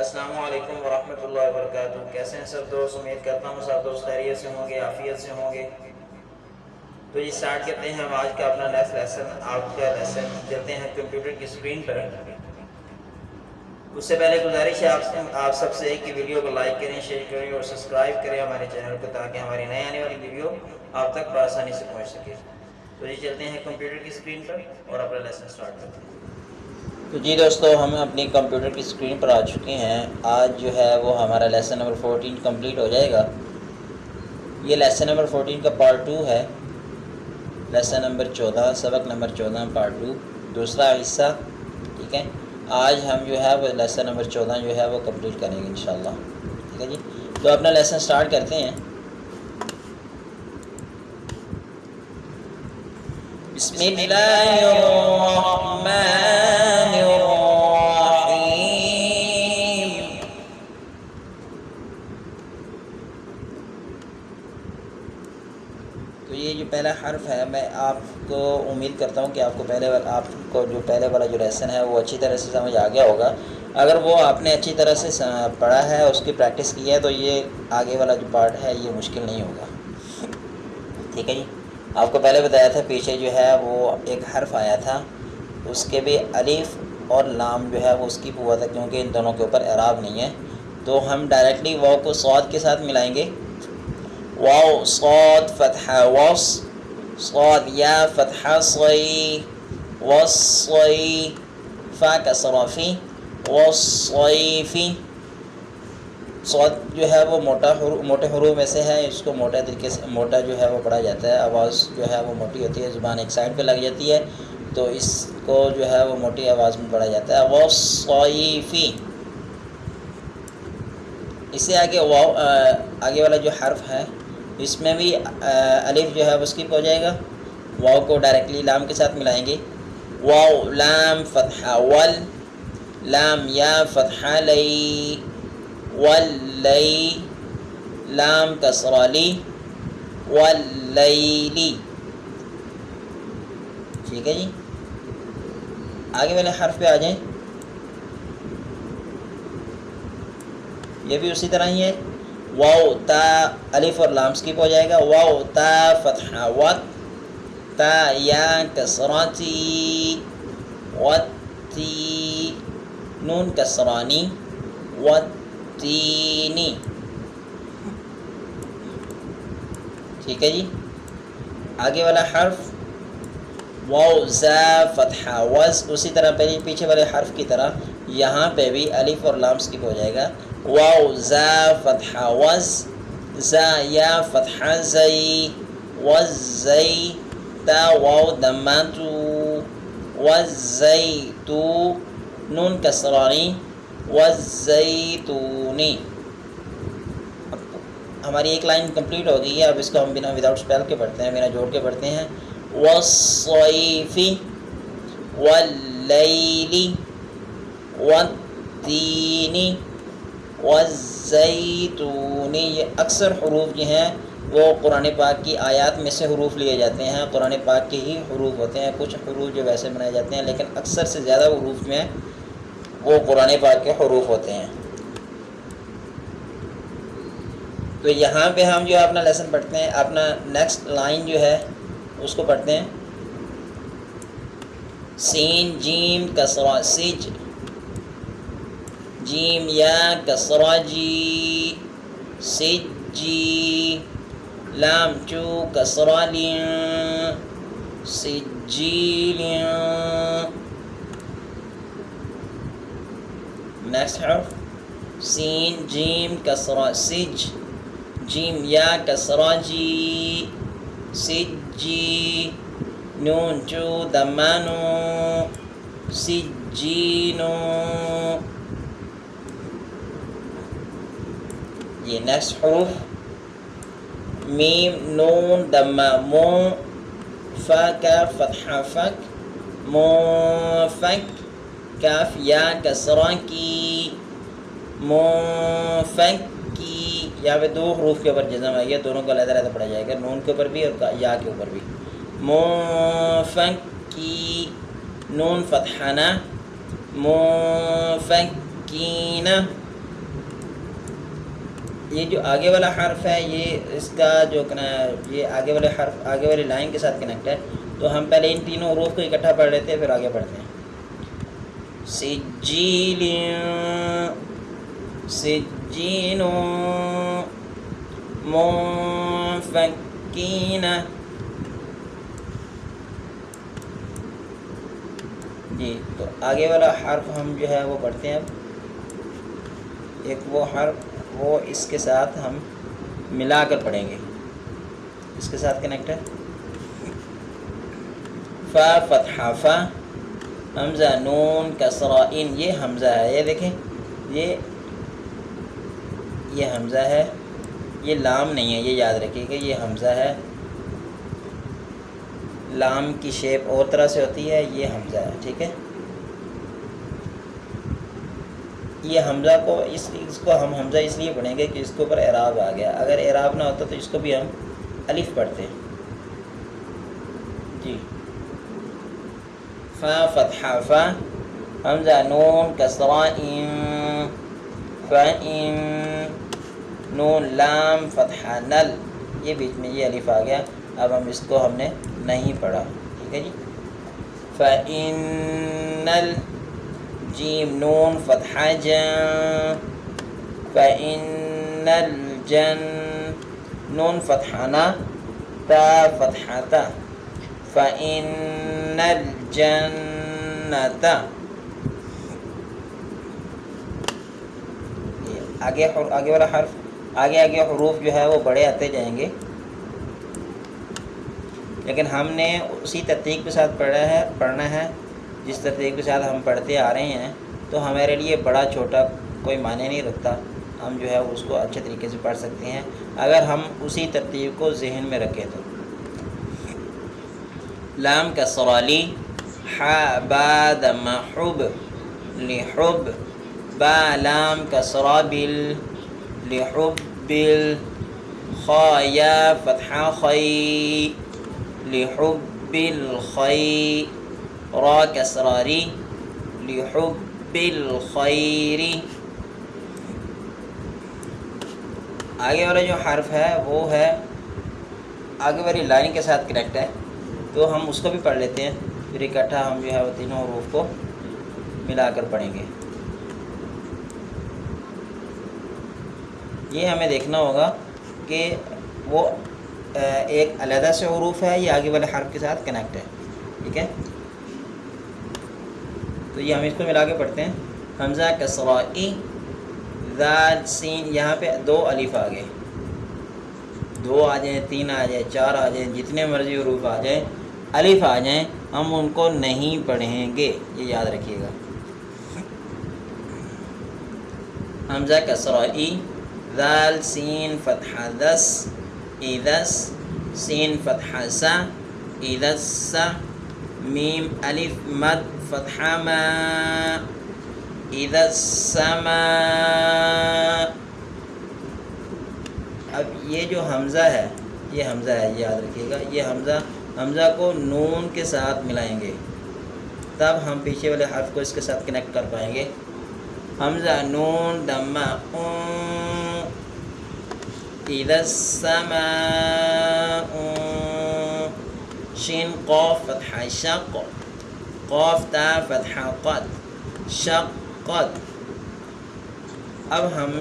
السلام علیکم ورحمۃ اللہ وبرکاتہ۔ کیسے ہیں سب دوست؟ امید کرتا ہوں سب دوست خیریت سے ہوں گے، عافیت سے ہوں گے۔ تو یہ اسٹارٹ کرتے ہیں ہم آج کا اپنا نیکسٹ لیسن آپ کا لیسن چلتے ہیں کمپیوٹر کی اسکرین پر۔ اس سے پہلے گزارش ہے آپ سے آپ سب سے ایک ویڈیو کو لائک کریں شیئر کریں اور سبسکرائب کریں ہمارے چینل کو تاکہ ہماری نئے آنے والی ویڈیو آپ تک بآسانی سے پہنچ سکے۔ تو جی، یہ چلتے ہیں کمپیوٹر کی اسکرین پر اور اپنا لیسن اسٹارٹ کرتے ہیں۔ تو جی دوستو، ہم اپنی کمپیوٹر کی اسکرین پر آ چکے ہیں۔ آج جو ہے وہ ہمارا لیسن نمبر فورٹین کمپلیٹ ہو جائے گا۔ یہ لیسن نمبر فورٹین کا پارٹ ٹو ہے۔ لیسن نمبر چودہ، سبق نمبر چودہ پارٹ ٹو دوسرا حصہ، ٹھیک ہے؟ آج ہم جو ہے وہ لیسن نمبر چودہ جو ہے وہ کمپلیٹ کریں گے انشاءاللہ۔ ٹھیک ہے جی؟ تو اپنا لیسن سٹارٹ کرتے ہیں۔ بسم اللہ الرحمن الرحیم تو یہ جو پہلا حرف ہے میں آپ کو امید کرتا ہوں کہ آپ کو پہلے والا آپ کو جو پہلے والا جو لیسن ہے وہ اچھی طرح سے سمجھ آ گیا ہوگا۔ اگر وہ آپ نے اچھی طرح سے پڑھا ہے، اس کی پریکٹس کی ہے، تو یہ آگے والا جو پارٹ ہے، یہ مشکل نہیں ہوگا۔ ٹھیک ہے جی؟ آپ کو پہلے بتایا تھا، پیچھے جو ہے وہ ایک حرف آیا تھا۔ اس کے بھی الف اور لام جو ہے وہ اس کی ہوا تھا کیونکہ ان دونوں کے اوپر اعراب نہیں ہے۔ تو ہم ڈائریکٹلی واؤ کو سعود کے ساتھ ملائیں گے۔ واؤ سعود فتح وس سعود یا فتح صی وس فا کسرافی وس جو ہے وہ موٹا حروف موٹے حروف میں سے ہے، اس کو موٹے طریقے سے، موٹا جو ہے وہ پڑھا جاتا ہے، آواز جو ہے وہ موٹی ہوتی ہے، زبان ایک سائڈ پہ لگ جاتی ہے، تو اس کو جو ہے وہ موٹی آواز میں پڑھا جاتا ہے وہ اس سے آگے واؤ آگے والا جو حرف ہے اس میں بھی الف جو ہے وہ اسکپ ہو جائے گا. واؤ کو ڈائریکٹلی لام کے ساتھ ملائیں گے. واؤ لام، فتح، ول. لام، یا، فتح لئی واللی لام کسرالی واللیلی ٹھیک ہے جی. آگے والے حرف پہ آ جائیں. یہ بھی اسی طرح ہی ہے. واؤ تا الف اور لام سکپ ہو جائے گا۔ واؤ تا فتح وت تا یا کسراتی وتی نون کسرانی وت تینی۔ ٹھیک ہے جی؟ آگے والا حرف واؤ زا، فتح، وز، اسی طرح پہلے جی، پیچھے والے حرف کی طرح یہاں پہ بھی الف اور لام سکپ ہو جائے گا۔ واؤ زا، فتح، وز. زا، یا، فتح زئی وز زئی تا واؤ دماتو وز زئی تو، نون، کسرانی. والزیتونی ہماری ایک لائن کمپلیٹ ہو گئی ہے، اب اس کو ہم بنا وداؤٹ اسپیل کے پڑھتے ہیں، بنا جوڑ کے پڑھتے ہیں. والصیفی واللیلی والتینی والزیتونی، یہ اکثر حروف جو ہیں، وہ قرآن پاک کی آیات میں سے حروف لیے جاتے ہیں۔ قرآن پاک کے ہی حروف ہوتے ہیں، کچھ حروف جو ویسے بنائے جاتے ہیں، لیکن اکثر سے زیادہ حروف میں وہ قرآن پاک کے حروف ہوتے ہیں۔ تو یہاں پہ ہم جو اپنا لیسن پڑھتے ہیں، اپنا نیکسٹ لائن جو ہے، اس کو پڑھتے ہیں۔ سین، جیم کسرا سج۔ جیم یا کسرا جی سج جی لام چو کسرا لین سجی لین نیکسٹ حرف، سین، جیم، کسرا، سج۔ جیم یا کسرا جی سج جی نون چو دمانو، سجینو۔ یہ نیکسٹ حروف میم نون دما مو فا کا فتح فک مو فک کاف یا کسرا کی منفک کی یا پہ دو حروف کے اوپر جزم آئی ہے دونوں کو علیحدہ علیحدہ پڑھا جائے گا نون کے اوپر بھی اور یا کے اوپر بھی منفک کی نون فتحانہ منفکین یہ جو آگے والا حرف ہے، یہ اس کا جو یہ آگے والے حرف، آگے والی لائن کے ساتھ کنیکٹ ہے۔ تو ہم پہلے ان تینوں حروف کو اکٹھا پڑھ لیتے ہیں، پھر آگے پڑھتے ہیں۔ سجیل سجین منفکین جی تو آگے والا حرف ہم جو ہے وہ پڑھتے ہیں۔ اب ایک وہ حرف وہ اس کے ساتھ ہم ملا کر پڑھیں گے۔ اس کے ساتھ کنیکٹ ہے۔ فا فتح فا، حمزہ، نون کسرا ان، یہ حمزہ ہے۔ یہ دیکھیں، یہ یہ حمزہ ہے۔ یہ لام نہیں ہے، یہ یاد رکھیے کہ یہ حمزہ ہے۔ لام کی شیپ اور طرح سے ہوتی ہے، یہ حمزہ ہے، ٹھیک ہے؟ یہ حمزہ کو اس اس کو ہم حمزہ اس لیے پڑھیں گے کہ اس کے اوپر اعراب آ گیا۔ اگر اعراب نہ ہوتا تو اس کو بھی ہم الف پڑھتے ہیں۔ جی۔ فا فتح، فا حمزہ، نون، کسرا فعم نون، لام، فتح، نل۔ یہ بیچ میں یہ الف آ گیا۔ اب ہم اس کو ہم نے نہیں پڑھا۔ ٹھیک ہے جی۔ فعن نل جیم نون فتح جن فإن الجن، نون فتحنا تا فتحتا فإن الجنة آگے آگے والا حرف، آگے آگے حروف جو ہے وہ بڑے آتے جائیں گے۔ لیکن ہم نے اسی ترتیب کے ساتھ پڑھا ہے، پڑھنا ہے۔ جس ترتیب کے ساتھ ہم پڑھتے آ رہے ہیں، تو ہمارے لیے بڑا چھوٹا کوئی معنی نہیں رکھتا۔ ہم جو ہے اس کو اچھے طریقے سے پڑھ سکتے ہیں۔ اگر ہم اسی ترتیب کو ذہن میں رکھیں تو۔ لام کا سوالی باد محب لحب با، لام کا سرابل لحب بل خیا فتح، خی لحب الخی را کسراری لحب الخیری آگے والا جو حرف ہے وہ ہے، آگے والی لائن کے ساتھ کنیکٹ ہے، تو ہم اس کو بھی پڑھ لیتے ہیں، پھر اکٹھا ہم جو ہے وہ تینوں حروف کو ملا کر پڑھیں گے۔ یہ ہمیں دیکھنا ہوگا کہ وہ ایک علیحدہ سے حروف ہے یا آگے والے حرف کے ساتھ کنیکٹ ہے، ٹھیک ہے؟ تو یہ ہم اس کو ملا کے پڑھتے ہیں۔ حمزہ کسرائی ذات سین، یہاں پہ دو الف آ گئے۔ دو آ جائیں، تین آ جائیں، چار آ جائیں، جتنے مرضی حروف آ جائیں، الف آ جائیں، ہم ان کو نہیں پڑھیں گے۔ یہ یاد رکھیے گا۔ حمزہ کسرائی ذال سین، فتح دس، ایدس، سین، فتح سا، ایدس سا، میم، الف، مد فتح ما اذا السماء اب یہ جو حمزہ ہے، یہ حمزہ ہے، یاد رکھیے گا، یہ حمزہ حمزہ کو نون کے ساتھ ملائیں گے۔ تب ہم پیچھے والے حرف کو اس کے ساتھ کنیکٹ کر پائیں گے۔ حمزہ نون دمہ اذا السماء شین قوف فتح شق قوف تا فتح قد شقت اب ہم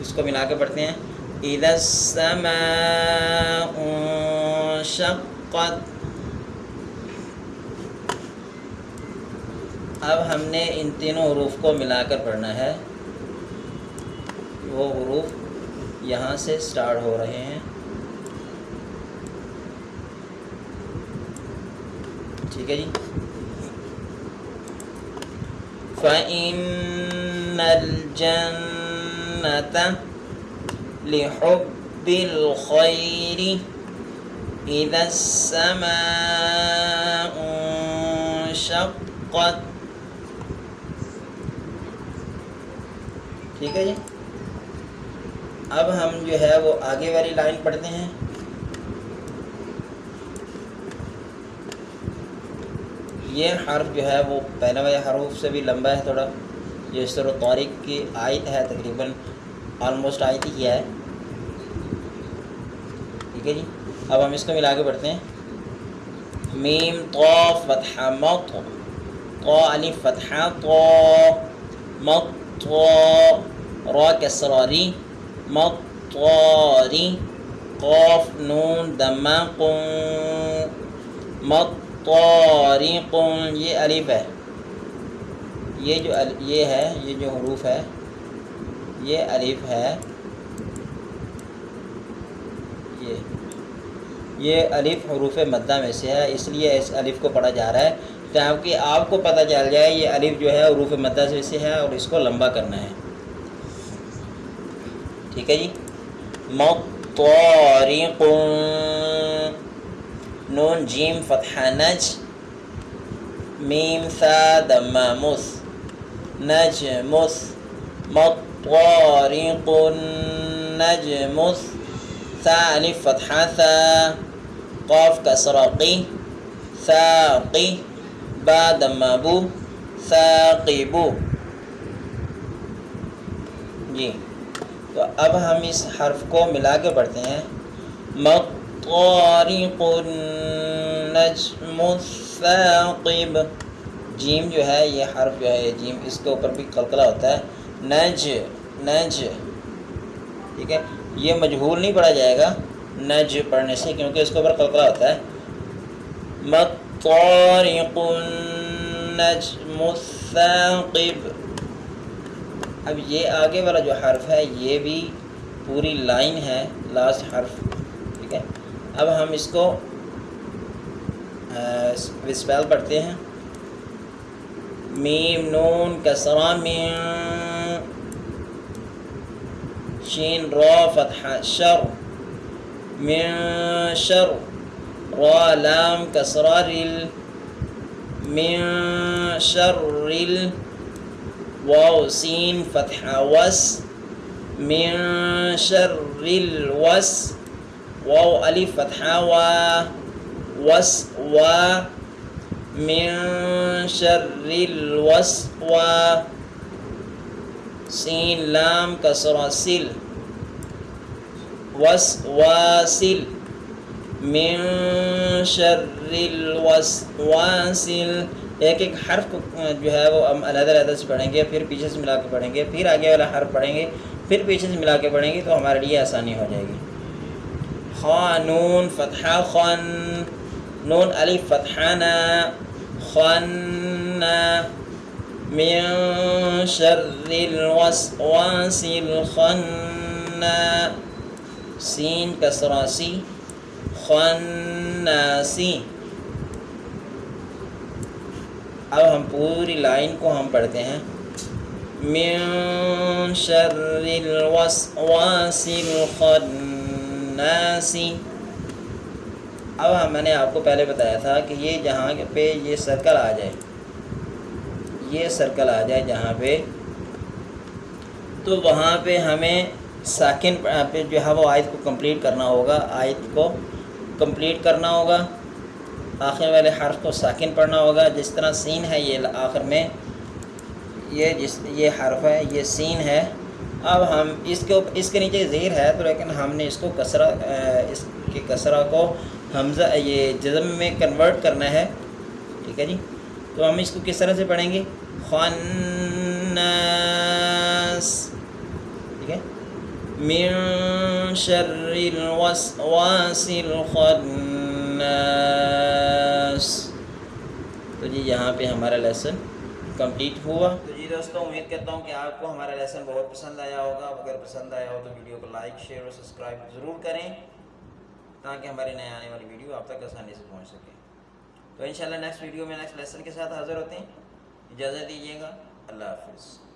اس کو ملا کے پڑھتے ہیں۔ اذا السماء شقت اب ہم نے ان تینوں حروف کو ملا کر پڑھنا ہے۔ وہ حروف یہاں سے سٹارٹ ہو رہے ہیں۔ ٹھیک ہے جی؟ فَإِنَّ الْجَنَّةَ لِحُبِّ الْخَيْرِ إِذَا السَّمَاءُ شَقَّتْ ٹھیک ہے جی؟ اب ہم جو ہے وہ آگے والی لائن پڑھتے ہیں۔ یہ حرف جو ہے وہ پہلے والے حروف سے بھی لمبا ہے، تھوڑا۔ یہ سر و طارق کی آیت ہے، تقریباً آلموسٹ آئی تھی کیا ہے۔ ٹھیک ہے جی۔ اب ہم اس کو ملا کے پڑھتے ہیں۔ میم تو فتح مت تو علی فتح تو مت تو را مت طاری قاف، نون دمہ قن مطارق یہ الف ہے۔ یہ جو یہ ہے، یہ جو حروف ہے، یہ الف ہے۔ یہ یہ الف حروف مدہ میں سے ہے، اس لیے اس الف کو پڑھا جا رہا ہے۔ تاکہ آپ کو پتہ چل جائے، یہ الف جو ہے حروف مدہ سے ہے اور اس کو لمبا کرنا ہے۔ ٹھیک ہے جی؟ مطارق نون، جیم، فتح، نج، میم ثا دم مس نج مس مطارق، نج مس ثا الف، فتح ثا قاف كسرقي ثاقي با، دم، بو ثاقبو جی تو اب ہم اس حرف کو ملا کے پڑھتے ہیں۔ مطارق النجم الثاقب۔ جیم جو ہے، یہ حرف جو ہے جیم اس کے اوپر بھی قلقلہ ہوتا ہے۔ نج نج۔ ٹھیک ہے؟ یہ مجہول نہیں پڑھا جائے گا، نج پڑھنے سے، کیونکہ اس کے اوپر قلقلہ ہوتا ہے۔ مطارق النجم الثاقب۔ اب یہ آگے والا جو حرف ہے، یہ بھی پوری لائن ہے لاسٹ حرف۔ ٹھیک ہے؟ اب ہم اس کو وسپیل پڑھتے ہیں۔ میم، نون کسرا مین شین، را، فتح، شر۔ من شر۔ را، لام کسرا رل من شر رل واو سين فتح، وس۔ من شر الوس واو ألف فتح و وس و من شر الوس و سين لام كسر سل وس واسل من شر الوسواسل ایک ایک حرف کو جو ہے وہ ہم علیحدہ علیحدہ سے پڑھیں گے، پھر پیچھے سے ملا کے پڑھیں گے، پھر آگے والا حرف پڑھیں گے، پھر پیچھے سے ملا کے پڑھیں گے تو ہمارے لیے آسانی ہو جائے گی۔ خانون فتح خن نون علی فتحانہ خن من شر الوسواس الخن سین کسراسی خناسی اب ہم پوری لائن کو ہم پڑھتے ہیں۔ من شر الوسواس الخن الخناس اب میں نے آپ کو پہلے بتایا تھا کہ یہ جہاں پہ یہ سرکل آ جائے۔ یہ سرکل آ جائے جہاں پہ۔ تو وہاں پہ ہمیں ساکن پہ جو ہے وہ آیت کو کمپلیٹ کرنا ہوگا۔ آیت کو کمپلیٹ کرنا ہوگا۔ آخر والے حرف کو ساکن پڑھنا ہوگا۔ جس طرح سین ہے یہ آخر میں، یہ جس یہ حرف ہے، یہ سین ہے۔ اب ہم اس کے اس کے نیچے زیر ہے، تو لیکن ہم نے اس کو کسرہ اس کے کسرہ کو حمزہ، یہ جزم میں کنورٹ کرنا ہے۔ ٹھیک ہے جی؟ تو ہم اس کو کس طرح سے پڑھیں گے؟ خناس۔ ٹھیک ہے؟ من شر الوسواس الخناس۔ تو جی یہاں پہ ہمارا لیسن کمپلیٹ ہوا۔ دوستوں، امید کرتا ہوں کہ آپ کو ہمارا لیسن بہت پسند آیا ہوگا۔ اگر پسند آیا ہو تو ویڈیو کو لائک شیئر اور سبسکرائب ضرور کریں تاکہ ہماری نئے آنے والی ویڈیو آپ تک آسانی سے پہنچ سکے۔ تو انشاءاللہ نیکسٹ ویڈیو میں نیکسٹ لیسن کے ساتھ حاضر ہوتے ہیں۔ اجازت دیجیے گا۔ اللہ حافظ۔